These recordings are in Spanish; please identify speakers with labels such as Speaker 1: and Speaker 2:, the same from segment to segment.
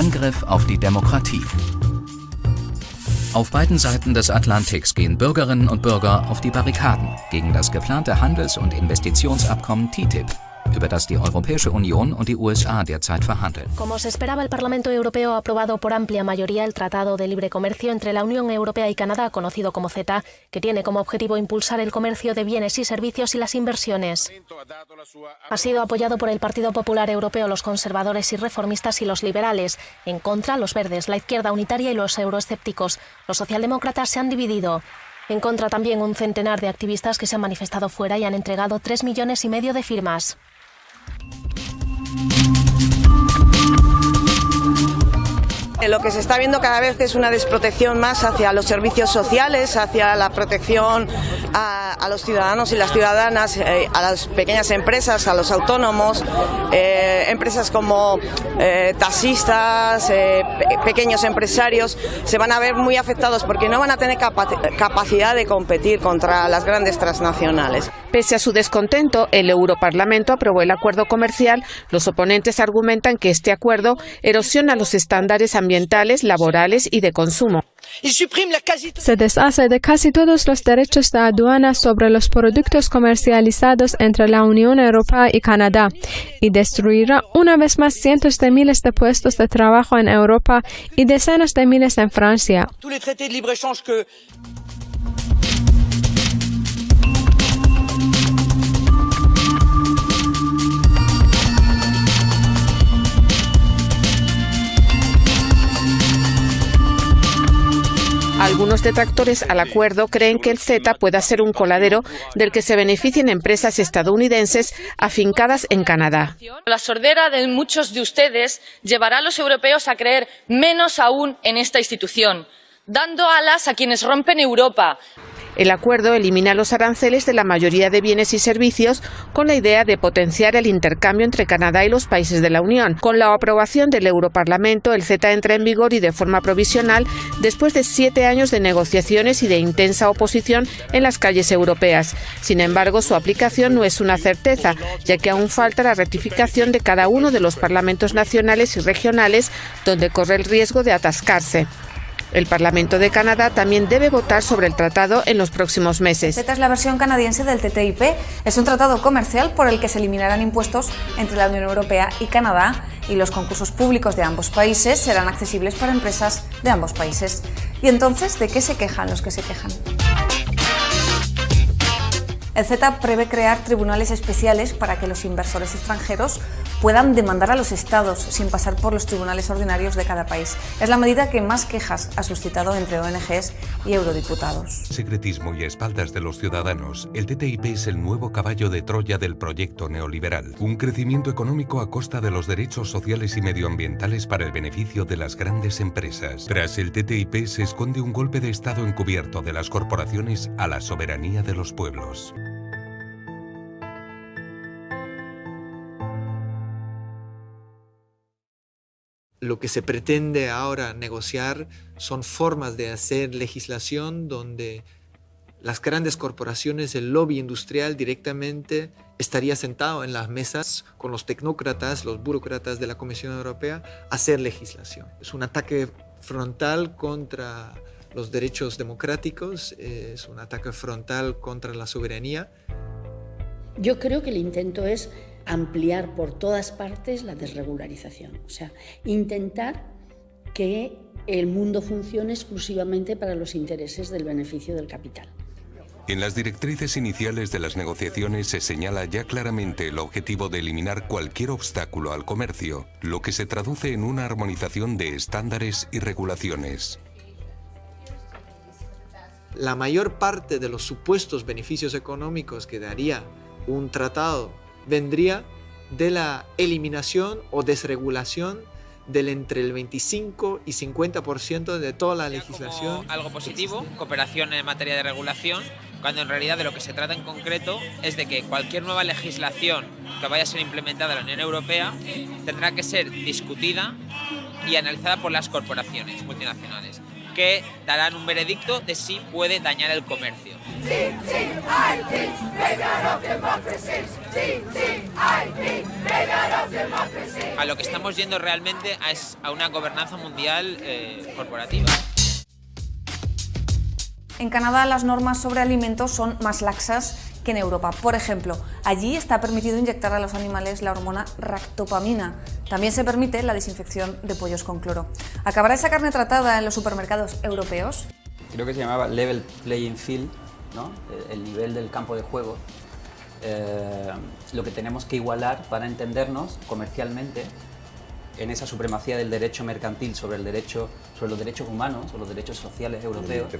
Speaker 1: Angriff auf die Demokratie. Auf beiden Seiten des Atlantiks gehen Bürgerinnen und Bürger auf die Barrikaden gegen das geplante Handels- und Investitionsabkommen TTIP über das die Europäische Unión y USA derzeit verhandeln.
Speaker 2: Como se esperaba, el Parlamento Europeo ha aprobado por amplia mayoría el Tratado de Libre Comercio entre la Unión Europea y Canadá, conocido como CETA, que tiene como objetivo impulsar el comercio de bienes y servicios y las inversiones. Ha sido apoyado por el Partido Popular Europeo, los conservadores y reformistas y los liberales. En contra, los verdes, la izquierda unitaria y los euroescépticos. Los socialdemócratas se han dividido. En contra también un centenar de activistas que se han manifestado fuera y han entregado tres millones y medio de firmas.
Speaker 3: Lo que se está viendo cada vez es una desprotección más hacia los servicios sociales, hacia la protección a, los ciudadanos y las ciudadanas, eh, a las pequeñas empresas, a los autónomos, eh, empresas como eh, taxistas, pequeños empresarios, se van a ver muy afectados porque no van a tener capacidad de competir contra las grandes transnacionales.
Speaker 4: Pese a su descontento, el Europarlamento aprobó el acuerdo comercial. Los oponentes argumentan que este acuerdo erosiona los estándares ambientales, laborales y de consumo.
Speaker 5: Se deshace de casi todos los derechos de aduana sobre los productos comercializados entre la Unión Europea y Canadá y destruirá una vez más cientos de miles de puestos de trabajo en Europa y decenas de miles en Francia.
Speaker 4: Algunos detractores al acuerdo creen que el CETA pueda ser un coladero del que se beneficien empresas estadounidenses afincadas en Canadá.
Speaker 6: La sordera de muchos de ustedes llevará a los europeos a creer menos aún en esta institución, dando alas a quienes rompen Europa,
Speaker 4: el acuerdo elimina los aranceles de la mayoría de bienes y servicios con la idea de potenciar el intercambio entre Canadá y los países de la Unión. Con la aprobación del Europarlamento, el CETA entra en vigor y de forma provisional después de siete años de negociaciones y de intensa oposición en las calles europeas. Sin embargo, su aplicación no es una certeza, ya que aún falta la ratificación de cada uno de los parlamentos nacionales y regionales, donde corre el riesgo de atascarse. El Parlamento de Canadá también debe votar sobre el tratado en los próximos meses.
Speaker 7: Esta es la versión canadiense del TTIP. Es un tratado comercial por el que se eliminarán impuestos entre la Unión Europea y Canadá y los concursos públicos de ambos países serán accesibles para empresas de ambos países. ¿Y entonces de qué se quejan los que se quejan? El CETA prevé crear tribunales especiales para que los inversores extranjeros puedan demandar a los estados sin pasar por los tribunales ordinarios de cada país. Es la medida que más quejas ha suscitado entre ONGs y eurodiputados.
Speaker 8: Secretismo y espaldas de los ciudadanos, el TTIP es el nuevo caballo de Troya del proyecto neoliberal. Un crecimiento económico a costa de los derechos sociales y medioambientales para el beneficio de las grandes empresas. Tras el TTIP se esconde un golpe de Estado encubierto de las corporaciones a la soberanía de los pueblos.
Speaker 9: Lo que se pretende ahora negociar son formas de hacer legislación donde las grandes corporaciones, el lobby industrial directamente estaría sentado en las mesas con los tecnócratas, los burócratas de la Comisión Europea, a hacer legislación. Es un ataque frontal contra los derechos democráticos, es un ataque frontal contra la soberanía.
Speaker 10: Yo creo que el intento es ampliar por todas partes la desregularización, o sea, intentar que el mundo funcione exclusivamente para los intereses del beneficio del capital.
Speaker 8: En las directrices iniciales de las negociaciones se señala ya claramente el objetivo de eliminar cualquier obstáculo al comercio, lo que se traduce en una armonización de estándares y regulaciones.
Speaker 9: La mayor parte de los supuestos beneficios económicos que daría un tratado vendría de la eliminación o desregulación del entre el 25 y 50% de toda la legislación.
Speaker 11: algo positivo, cooperación en materia de regulación, cuando en realidad de lo que se trata en concreto es de que cualquier nueva legislación que vaya a ser implementada en la Unión Europea tendrá que ser discutida y analizada por las corporaciones multinacionales que darán un veredicto de si puede dañar el comercio. A lo que estamos yendo realmente es a una gobernanza mundial eh, corporativa.
Speaker 7: En Canadá las normas sobre alimentos son más laxas que en Europa. Por ejemplo, allí está permitido inyectar a los animales la hormona ractopamina. También se permite la desinfección de pollos con cloro. ¿Acabará esa carne tratada en los supermercados europeos?
Speaker 12: Creo que se llamaba level playing field, ¿no? el nivel del campo de juego. Eh, lo que tenemos que igualar para entendernos comercialmente en esa supremacía del derecho mercantil sobre el derecho sobre los derechos humanos o los derechos sociales europeos,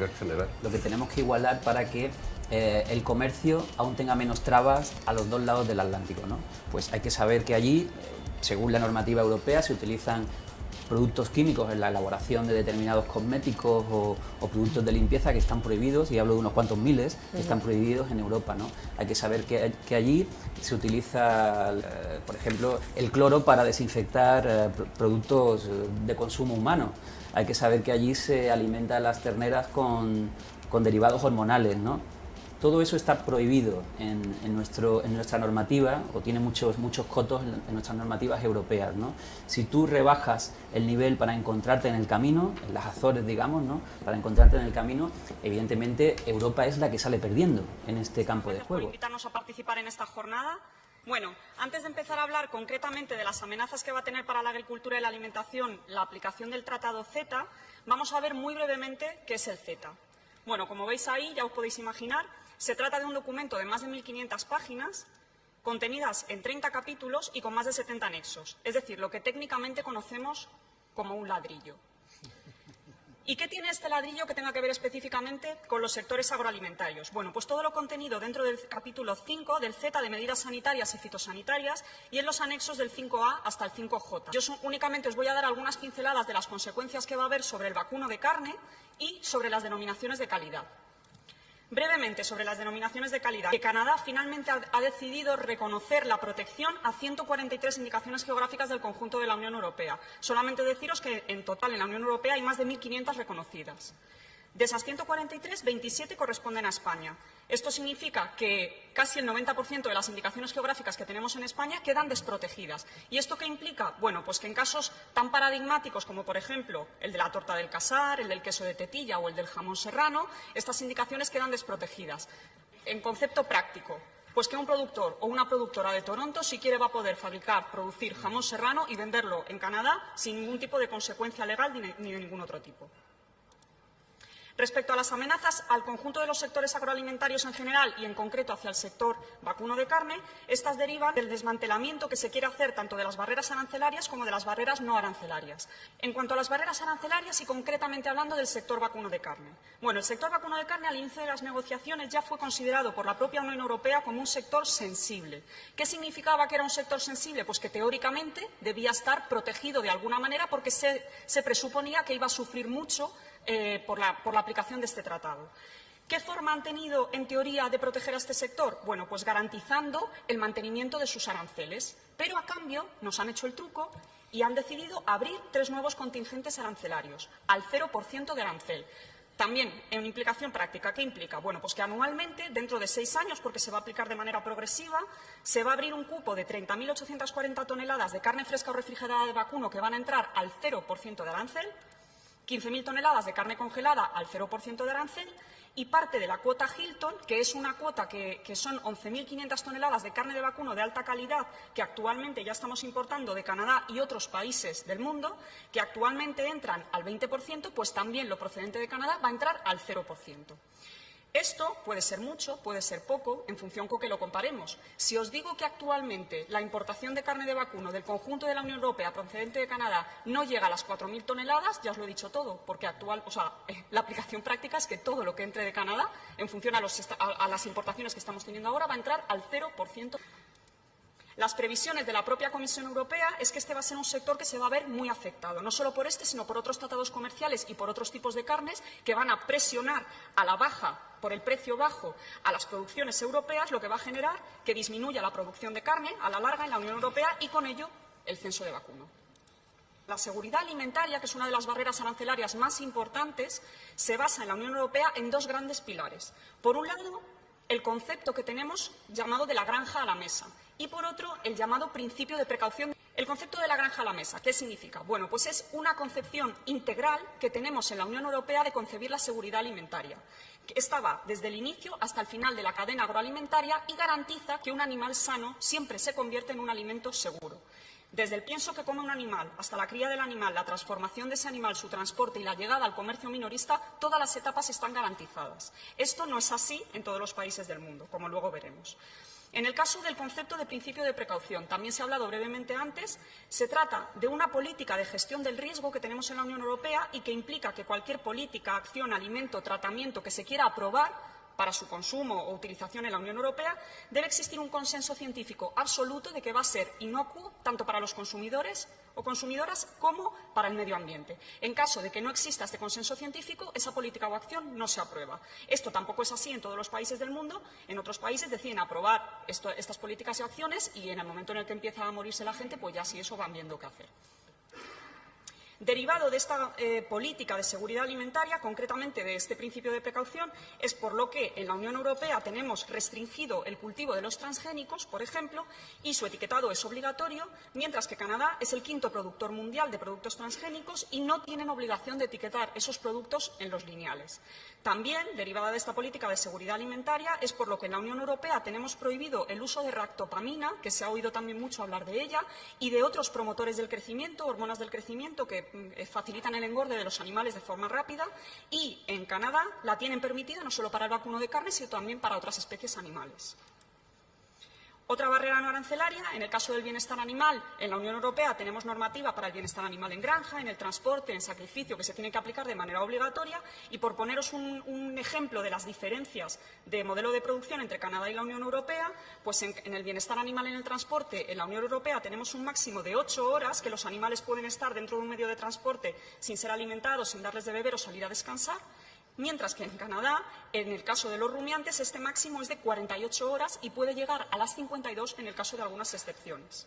Speaker 12: lo que tenemos que igualar para que eh, el comercio aún tenga menos trabas a los dos lados del Atlántico. ¿no? Pues hay que saber que allí, eh, según la normativa europea, se utilizan productos químicos en la elaboración de determinados cosméticos o, productos de limpieza que están prohibidos, y hablo de unos cuantos miles, que están prohibidos en Europa. ¿no? Hay que saber que, allí se utiliza, eh, por ejemplo, el cloro para desinfectar eh, productos de consumo humano. Hay que saber que allí se alimentan las terneras con, con derivados hormonales. ¿no? Todo eso está prohibido en, nuestro, en nuestra normativa, o tiene muchos, muchos cotos en, nuestras normativas europeas. ¿no? Si tú rebajas el nivel para encontrarte en el camino, en las Azores, digamos, ¿no? para encontrarte en el camino, evidentemente Europa es la que sale perdiendo en este campo de juego.
Speaker 13: invitarnos a participar en esta jornada. Bueno, antes de empezar a hablar concretamente de las amenazas que va a tener para la agricultura y la alimentación la aplicación del Tratado CETA, vamos a ver muy brevemente qué es el CETA. Bueno, como veis ahí, ya os podéis imaginar, se trata de un documento de más de 1.500 páginas, contenidas en 30 capítulos y con más de 70 anexos, es decir, lo que técnicamente conocemos como un ladrillo. ¿Y qué tiene este ladrillo que tenga que ver específicamente con los sectores agroalimentarios? Bueno, pues todo lo contenido dentro del capítulo 5 del Z de medidas sanitarias y fitosanitarias y en los anexos del 5A hasta el 5J. Yo únicamente os voy a dar algunas pinceladas de las consecuencias que va a haber sobre el vacuno de carne y sobre las denominaciones de calidad. Brevemente sobre las denominaciones de calidad. Que Canadá finalmente ha decidido reconocer la protección a 143 indicaciones geográficas del conjunto de la Unión Europea. Solamente deciros que en total en la Unión Europea hay más de 1.500 reconocidas. De esas 143, 27 corresponden a España. Esto significa que casi el 90% de las indicaciones geográficas que tenemos en España quedan desprotegidas. ¿Y esto qué implica? Bueno, pues que en casos tan paradigmáticos como, por ejemplo, el de la torta del casar, el del queso de tetilla o el del jamón serrano, estas indicaciones quedan desprotegidas. En concepto práctico, pues que un productor o una productora de Toronto, si quiere, va a poder fabricar, producir jamón serrano y venderlo en Canadá sin ningún tipo de consecuencia legal ni de ningún otro tipo. Respecto a las amenazas al conjunto de los sectores agroalimentarios en general y en concreto hacia el sector vacuno de carne, estas derivan del desmantelamiento que se quiere hacer tanto de las barreras arancelarias como de las barreras no arancelarias. En cuanto a las barreras arancelarias y concretamente hablando del sector vacuno de carne. Bueno, el sector vacuno de carne al inicio de las negociaciones ya fue considerado por la propia Unión Europea como un sector sensible. ¿Qué significaba que era un sector sensible? Pues que teóricamente debía estar protegido de alguna manera porque se, se presuponía que iba a sufrir mucho eh, por, la, aplicación de este tratado. ¿Qué forma han tenido, en teoría, de proteger a este sector? Bueno, pues garantizando el mantenimiento de sus aranceles. Pero, a cambio, nos han hecho el truco y han decidido abrir tres nuevos contingentes arancelarios, al 0% de arancel. También, en implicación práctica, ¿qué implica? Bueno, pues que anualmente, dentro de seis años, porque se va a aplicar de manera progresiva, se va a abrir un cupo de 30.840 toneladas de carne fresca o refrigerada de vacuno que van a entrar al 0% de arancel, 15.000 toneladas de carne congelada al 0% de arancel y parte de la cuota Hilton, que es una cuota que, que son 11.500 toneladas de carne de vacuno de alta calidad que actualmente ya estamos importando de Canadá y otros países del mundo, que actualmente entran al 20%, pues también lo procedente de Canadá va a entrar al 0%. Esto puede ser mucho, puede ser poco, en función con que lo comparemos. Si os digo que actualmente la importación de carne de vacuno del conjunto de la Unión Europea procedente de Canadá no llega a las 4.000 toneladas, ya os lo he dicho todo, porque actual, o sea, eh, la aplicación práctica es que todo lo que entre de Canadá, en función a, a las importaciones que estamos teniendo ahora, va a entrar al 0%. Las previsiones de la propia Comisión Europea es que este va a ser un sector que se va a ver muy afectado, no solo por este, sino por otros tratados comerciales y por otros tipos de carnes que van a presionar a la baja por el precio bajo a las producciones europeas, lo que va a generar que disminuya la producción de carne a la larga en la Unión Europea y con ello el censo de vacuno. La seguridad alimentaria, que es una de las barreras arancelarias más importantes, se basa en la Unión Europea en dos grandes pilares. Por un lado, el concepto que tenemos llamado de la granja a la mesa y, por otro, el llamado principio de precaución. El concepto de la granja a la mesa, ¿qué significa? Bueno, pues es una concepción integral que tenemos en la Unión Europea de concebir la seguridad alimentaria. Esta va desde el inicio hasta el final de la cadena agroalimentaria y garantiza que un animal sano siempre se convierte en un alimento seguro. Desde el pienso que come un animal hasta la cría del animal, la transformación de ese animal, su transporte y la llegada al comercio minorista, todas las etapas están garantizadas. Esto no es así en todos los países del mundo, como luego veremos. En el caso del concepto de principio de precaución, también se ha hablado brevemente antes, se trata de una política de gestión del riesgo que tenemos en la Unión Europea y que implica que cualquier política, acción, alimento, tratamiento que se quiera aprobar para su consumo o utilización en la Unión Europea, debe existir un consenso científico absoluto de que va a ser inocuo tanto para los consumidores o consumidoras como para el medio ambiente. En caso de que no exista este consenso científico, esa política o acción no se aprueba. Esto tampoco es así en todos los países del mundo. En otros países deciden aprobar estas políticas y acciones y en el momento en el que empieza a morirse la gente, pues ya sí eso van viendo qué hacer. Derivado de esta eh, política de seguridad alimentaria, concretamente de este principio de precaución, es por lo que en la Unión Europea tenemos restringido el cultivo de los transgénicos, por ejemplo, y su etiquetado es obligatorio, mientras que Canadá es el quinto productor mundial de productos transgénicos y no tienen obligación de etiquetar esos productos en los lineales. También, derivada de esta política de seguridad alimentaria, es por lo que en la Unión Europea tenemos prohibido el uso de ractopamina, que se ha oído también mucho hablar de ella, y de otros promotores del crecimiento, hormonas del crecimiento, que mm, facilitan el engorde de los animales de forma rápida, y en Canadá la tienen permitida no solo para el vacuno de carne, sino también para otras especies animales. Otra barrera no arancelaria, en el caso del bienestar animal, en la Unión Europea tenemos normativa para el bienestar animal en granja, en el transporte, en sacrificio, que se tiene que aplicar de manera obligatoria. Y por poneros un, ejemplo de las diferencias de modelo de producción entre Canadá y la Unión Europea, pues en, en, el bienestar animal en el transporte, en la Unión Europea tenemos un máximo de ocho horas que los animales pueden estar dentro de un medio de transporte sin ser alimentados, sin darles de beber o salir a descansar mientras que en Canadá, en el caso de los rumiantes, este máximo es de 48 horas y puede llegar a las 52 en el caso de algunas excepciones.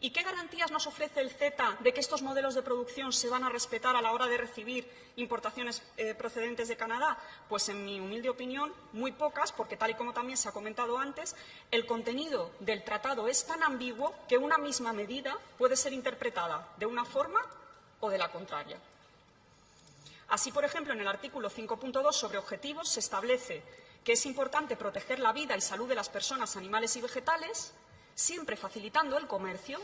Speaker 13: ¿Y qué garantías nos ofrece el CETA de que estos modelos de producción se van a respetar a la hora de recibir importaciones eh, procedentes de Canadá? Pues, en mi humilde opinión, muy pocas, porque tal y como también se ha comentado antes, el contenido del tratado es tan ambiguo que una misma medida puede ser interpretada de una forma o de la contraria. Así, por ejemplo, en el artículo 5.2 sobre objetivos se establece que es importante proteger la vida y salud de las personas, animales y vegetales, siempre facilitando el comercio,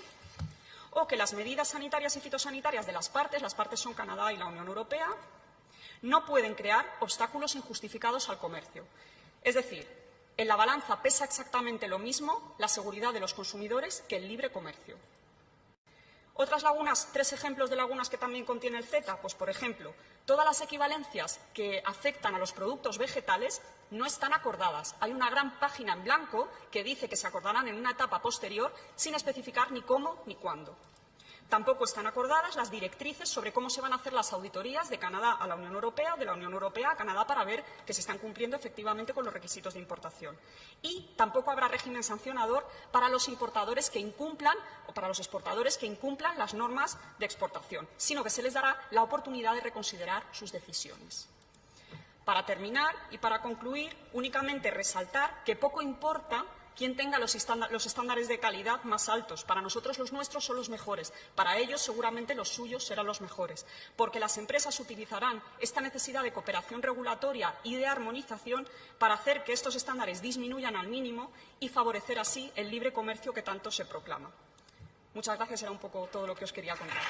Speaker 13: o que las medidas sanitarias y fitosanitarias de las partes, las partes son Canadá y la Unión Europea, no pueden crear obstáculos injustificados al comercio. Es decir, en la balanza pesa exactamente lo mismo la seguridad de los consumidores que el libre comercio. Otras lagunas, tres ejemplos de lagunas que también contiene el CETA, pues por ejemplo, todas las equivalencias que afectan a los productos vegetales no están acordadas. Hay una gran página en blanco que dice que se acordarán en una etapa posterior sin especificar ni cómo ni cuándo. Tampoco están acordadas las directrices sobre cómo se van a hacer las auditorías de Canadá a la Unión Europea o de la Unión Europea a Canadá para ver que se están cumpliendo efectivamente con los requisitos de importación. Y tampoco habrá régimen sancionador para los importadores que incumplan o para los exportadores que incumplan las normas de exportación, sino que se les dará la oportunidad de reconsiderar sus decisiones. Para terminar y para concluir, únicamente resaltar que poco importa quien tenga los, estándares de calidad más altos. Para nosotros los nuestros son los mejores, para ellos seguramente los suyos serán los mejores, porque las empresas utilizarán esta necesidad de cooperación regulatoria y de armonización para hacer que estos estándares disminuyan al mínimo y favorecer así el libre comercio que tanto se proclama. Muchas gracias, era un poco todo lo que os quería contar.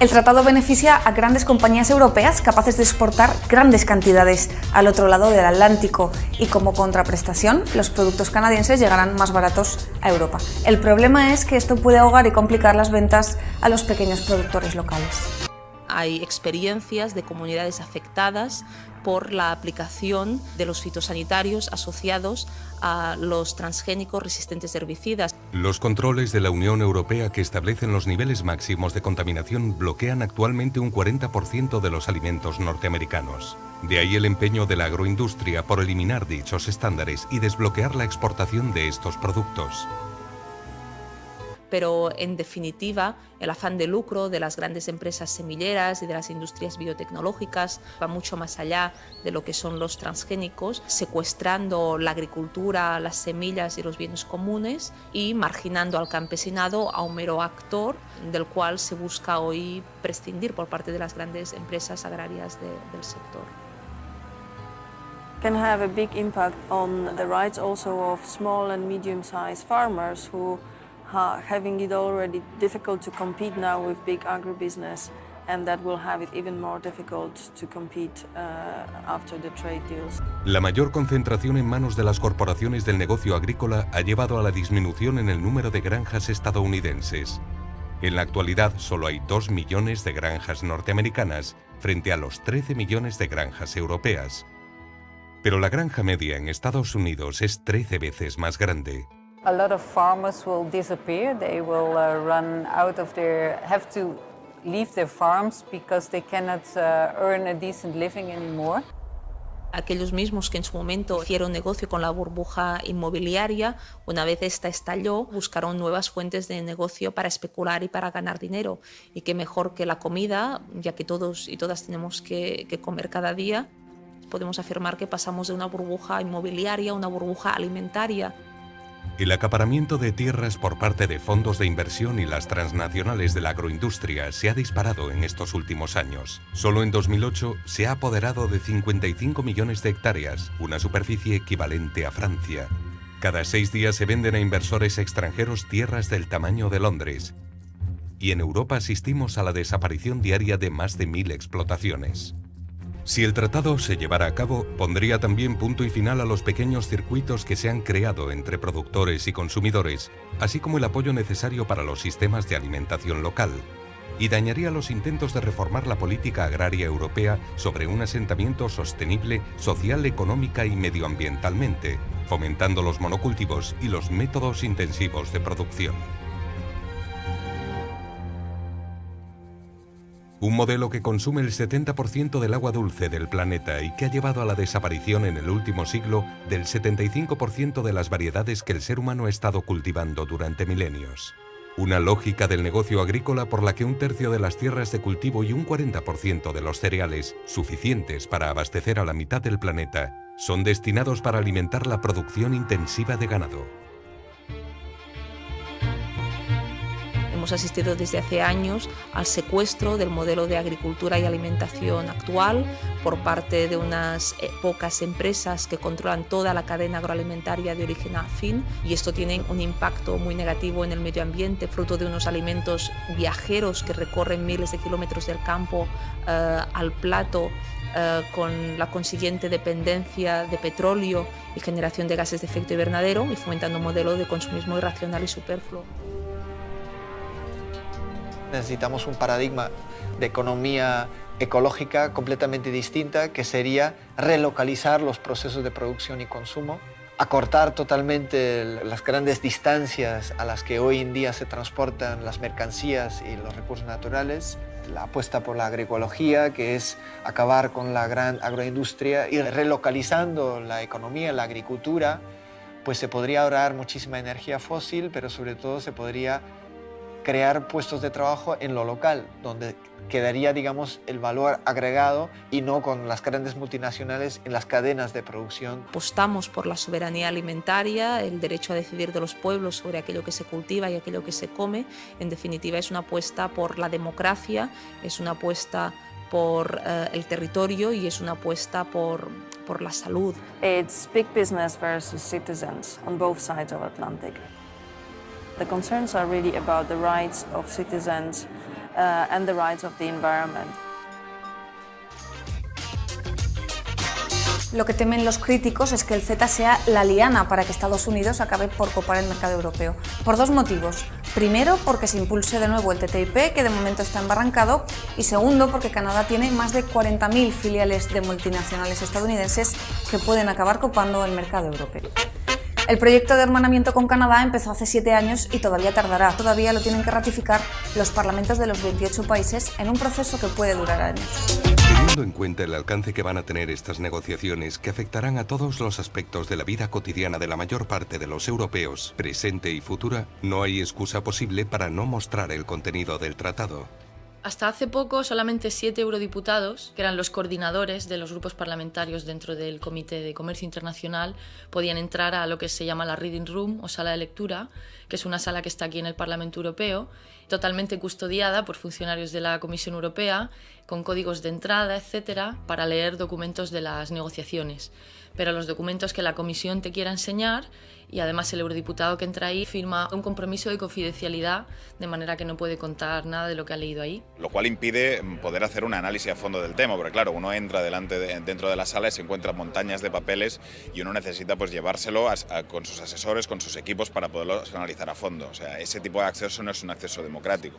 Speaker 7: El tratado beneficia a grandes compañías europeas capaces de exportar grandes cantidades al otro lado del Atlántico y como contraprestación los productos canadienses llegarán más baratos a Europa. El problema es que esto puede ahogar y complicar las ventas a los pequeños productores locales.
Speaker 14: Hay experiencias de comunidades afectadas por la aplicación de los fitosanitarios asociados a los transgénicos resistentes herbicidas.
Speaker 8: Los controles de la Unión Europea que establecen los niveles máximos de contaminación bloquean actualmente un 40% de los alimentos norteamericanos. De ahí el empeño de la agroindustria por eliminar dichos estándares y desbloquear la exportación de estos productos
Speaker 14: pero en definitiva el afán de lucro de las grandes empresas semilleras y de las industrias biotecnológicas va mucho más allá de lo que son los transgénicos, secuestrando la agricultura, las semillas y los bienes comunes y marginando al campesinado a un mero actor del cual se busca hoy prescindir por parte de las grandes empresas agrarias de, del sector.
Speaker 15: Can have a big impact on the rights also of small and medium-sized farmers who uh, having it already difficult to compete now with big agribusiness and that will have it even more difficult to compete uh, after the trade deals.
Speaker 8: La mayor concentración en manos de las corporaciones del negocio agrícola ha llevado a la disminución en el número de granjas estadounidenses. En la actualidad solo hay 2 millones de granjas norteamericanas frente a los 13 millones de granjas europeas. Pero la granja media en Estados Unidos es 13 veces más grande.
Speaker 16: A lot of farmers will disappear. They will uh, run out of their, have to leave their farms because they cannot uh, earn a decent living anymore.
Speaker 14: Aquellos mismos que en su momento hicieron negocio con la burbuja inmobiliaria, una vez esta estalló, buscaron nuevas fuentes de negocio para especular y para ganar dinero. Y qué mejor que la comida, ya que todos y todas tenemos que, que comer cada día, podemos afirmar que pasamos de una burbuja inmobiliaria a una burbuja alimentaria
Speaker 8: el acaparamiento de tierras por parte de fondos de inversión y las transnacionales de la agroindustria se ha disparado en estos últimos años. Solo en 2008 se ha apoderado de 55 millones de hectáreas, una superficie equivalente a Francia. Cada seis días se venden a inversores extranjeros tierras del tamaño de Londres. Y en Europa asistimos a la desaparición diaria de más de mil explotaciones. Si el tratado se llevara a cabo, pondría también punto y final a los pequeños circuitos que se han creado entre productores y consumidores, así como el apoyo necesario para los sistemas de alimentación local, y dañaría los intentos de reformar la política agraria europea sobre un asentamiento sostenible social, económica y medioambientalmente, fomentando los monocultivos y los métodos intensivos de producción. Un modelo que consume el 70% del agua dulce del planeta y que ha llevado a la desaparición en el último siglo del 75% de las variedades que el ser humano ha estado cultivando durante milenios. Una lógica del negocio agrícola por la que un tercio de las tierras de cultivo y un 40% de los cereales, suficientes para abastecer a la mitad del planeta, son destinados para alimentar la producción intensiva de ganado.
Speaker 14: Hemos asistido desde hace años al secuestro del modelo de agricultura y alimentación actual por parte de unas eh, pocas empresas que controlan toda la cadena agroalimentaria de origen a fin y esto tiene un impacto muy negativo en el medio ambiente, fruto de unos alimentos viajeros que recorren miles de kilómetros del campo eh, al plato eh, con la consiguiente dependencia de petróleo y generación de gases de efecto invernadero y fomentando un modelo de consumismo irracional y superfluo.
Speaker 9: Necesitamos un paradigma de economía ecológica completamente distinta, que sería relocalizar los procesos de producción y consumo, acortar totalmente las grandes distancias a las que hoy en día se transportan las mercancías y los recursos naturales, la apuesta por la agroecología, que es acabar con la gran agroindustria y relocalizando la economía, la agricultura, pues se podría ahorrar muchísima energía fósil, pero sobre todo se podría crear puestos de trabajo en lo local, donde quedaría, digamos, el valor agregado y no con las grandes multinacionales en las cadenas de producción.
Speaker 14: Apostamos por la soberanía alimentaria, el derecho a decidir de los pueblos sobre aquello que se cultiva y aquello que se come. En definitiva, es una apuesta por la democracia, es una apuesta por uh, el territorio y es una apuesta por, por la salud.
Speaker 15: It's big business versus citizens on both sides of Atlantic. The concerns are really about the rights of citizens uh, and the rights of the environment.
Speaker 7: Lo que temen los críticos es que el CETA sea la liana para que Estados Unidos acabe por copar el mercado europeo, por dos motivos. Primero, porque se impulse de nuevo el TTIP, que de momento está embarrancado, y segundo, porque Canadá tiene más de 40.000 filiales de multinacionales estadounidenses que pueden acabar copando el mercado europeo. El proyecto de hermanamiento con Canadá empezó hace siete años y todavía tardará. Todavía lo tienen que ratificar los parlamentos de los 28 países en un proceso que puede durar años.
Speaker 8: Teniendo en cuenta el alcance que van a tener estas negociaciones que afectarán a todos los aspectos de la vida cotidiana de la mayor parte de los europeos, presente y futura, no hay excusa posible para no mostrar el contenido del tratado.
Speaker 6: Hasta hace poco, solamente siete eurodiputados, que eran los coordinadores de los grupos parlamentarios dentro del Comité de Comercio Internacional, podían entrar a lo que se llama la Reading Room o sala de lectura, que es una sala que está aquí en el Parlamento Europeo, totalmente custodiada por funcionarios de la Comisión Europea, con códigos de entrada, etcétera, para leer documentos de las negociaciones. Pero los documentos que la Comisión te quiera enseñar y además el eurodiputado que entra ahí firma un compromiso de confidencialidad de manera que no puede contar nada de lo que ha leído ahí.
Speaker 17: Lo cual impide poder hacer un análisis a fondo del tema, porque claro, uno entra delante dentro de la sala y se encuentra montañas de papeles y uno necesita pues llevárselo con sus asesores, con sus equipos para poderlo analizar a fondo. O sea, ese tipo de acceso no es un acceso democrático.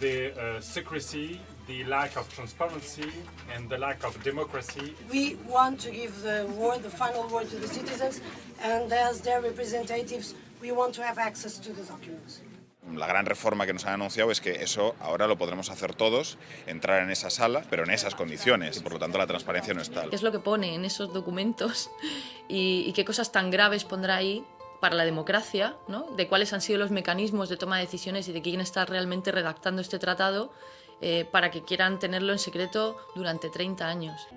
Speaker 18: The uh, secrecy, the lack of transparency, and the lack of democracy.
Speaker 19: We want to give the word, the final word to the citizens, and as their representatives, we want to have access to the documents.
Speaker 17: La gran reforma que nos han anunciado es que eso ahora lo podremos hacer todos, entrar en esa sala, pero en esas condiciones, y por lo tanto la transparencia no es tal.
Speaker 6: ¿Qué es lo que pone en esos documentos y, y qué cosas tan graves pondrá ahí para la democracia, ¿no? de cuáles han sido los mecanismos de toma de decisiones y de quién está realmente redactando este tratado eh, para que quieran tenerlo en secreto durante 30 años.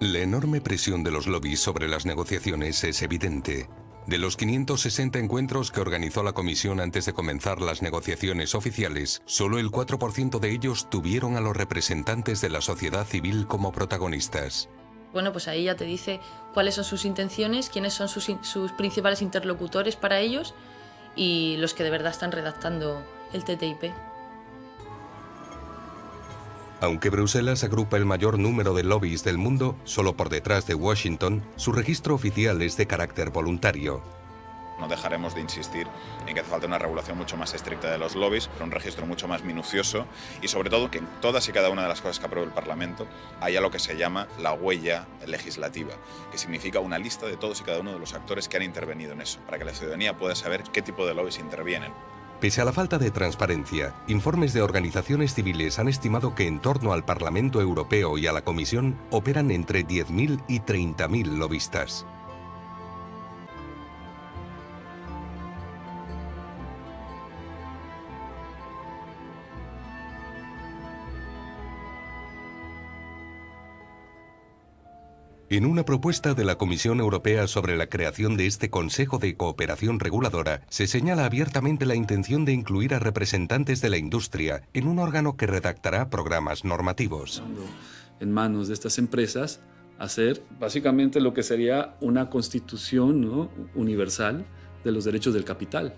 Speaker 8: La enorme presión de los lobbies sobre las negociaciones es evidente. De los 560 encuentros que organizó la Comisión antes de comenzar las negociaciones oficiales, solo el 4% de ellos tuvieron a los representantes de la sociedad civil como protagonistas.
Speaker 6: Bueno, pues ahí ya te dice cuáles son sus intenciones, quiénes son sus, principales interlocutores para ellos y los que de verdad están redactando el TTIP.
Speaker 8: Aunque Bruselas agrupa el mayor número de lobbies del mundo, solo por detrás de Washington, su registro oficial es de carácter voluntario.
Speaker 17: No dejaremos de insistir en que hace falta una regulación mucho más estricta de los lobbies, un registro mucho más minucioso y sobre todo que en todas y cada una de las cosas que apruebe el Parlamento haya lo que se llama la huella legislativa, que significa una lista de todos y cada uno de los actores que han intervenido en eso, para que la ciudadanía pueda saber qué tipo de lobbies intervienen.
Speaker 8: Pese a la falta de transparencia, informes de organizaciones civiles han estimado que en torno al Parlamento Europeo y a la Comisión operan entre 10.000 y 30.000 lobistas. En una propuesta de la Comisión Europea sobre la creación de este Consejo de Cooperación Reguladora, se señala abiertamente la intención de incluir a representantes de la industria en un órgano que redactará programas normativos.
Speaker 20: En manos de estas empresas, hacer básicamente lo que sería una constitución universal de los derechos del capital.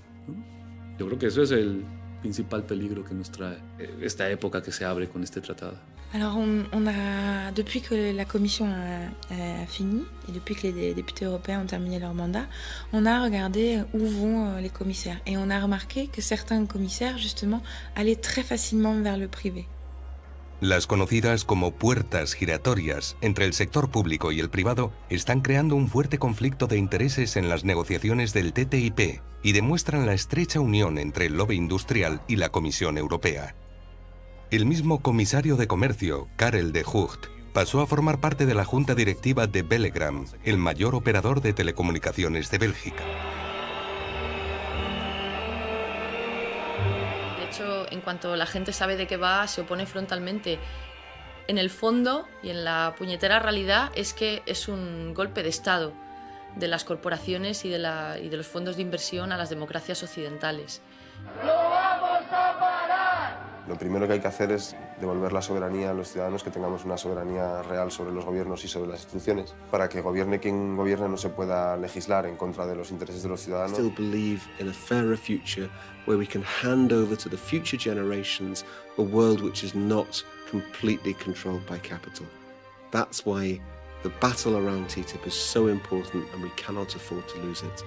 Speaker 20: Yo creo que eso es el, principal peligro que nos trae eh, esta época que se abre con este tratado
Speaker 21: Alors, on, on a, depuis que la Commission a, a, fini et depuis que les députés européens ont terminé leur mandat, on a regardé où vont euh, les commissaires et on a remarqué que certains commissaires, justement, allaient très facilement vers le privé.
Speaker 8: Las conocidas como puertas giratorias entre el sector público y el privado están creando un fuerte conflicto de intereses en las negociaciones del TTIP y demuestran la estrecha unión entre el lobby industrial y la Comisión Europea. El mismo comisario de Comercio, Karel de Hucht, pasó a formar parte de la junta directiva de Bellegram, el mayor operador de telecomunicaciones de Bélgica.
Speaker 6: en cuanto la gente sabe de qué va, se opone frontalmente. En el fondo y en la puñetera realidad es que es un golpe de Estado de las corporaciones y de, la, y de los fondos de inversión a las democracias occidentales.
Speaker 22: Lo primero que hay que hacer es devolver la soberanía a los ciudadanos, que tengamos una soberanía real sobre los gobiernos y sobre las instituciones, para que gobierne quien gobierne no se pueda legislar en contra de los intereses de los ciudadanos.
Speaker 23: Still believe in a fairer future where we can hand over to the future generations a world which is not completely controlled by capital. That's why the battle around TTIP is so important and we cannot afford to lose it.